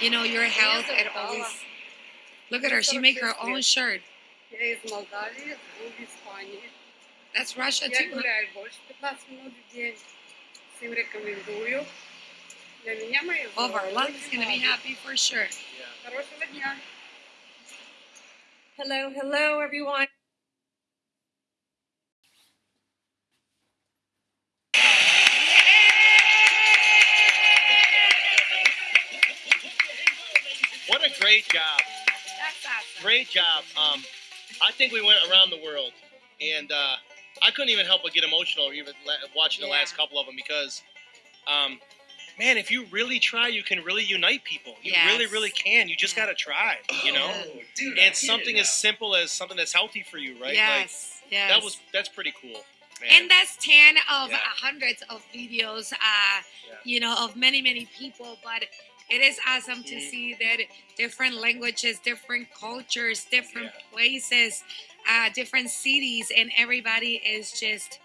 you know, your health and all these. Look at her. She make her own shirt. That's Russia too. Huh? Well, Varlam's going to be happy for sure. Hello, hello, everyone. What a great job. That's awesome. Great job. Um, I think we went around the world, and uh, I couldn't even help but get emotional even watching the last couple of them because, um, man, if you really try, you can really unite people. You really, really can. You just Yeah. gotta try. You know, Oh, dude, and something as simple as something that's healthy for you, right? Yes. Like yes. that was that's pretty cool. Man. and that's 10 of Yeah. hundreds of videos uh Yeah. you know of many many people but it is awesome to Mhm. see that different languages different cultures different Yeah. places uh different cities and everybody is just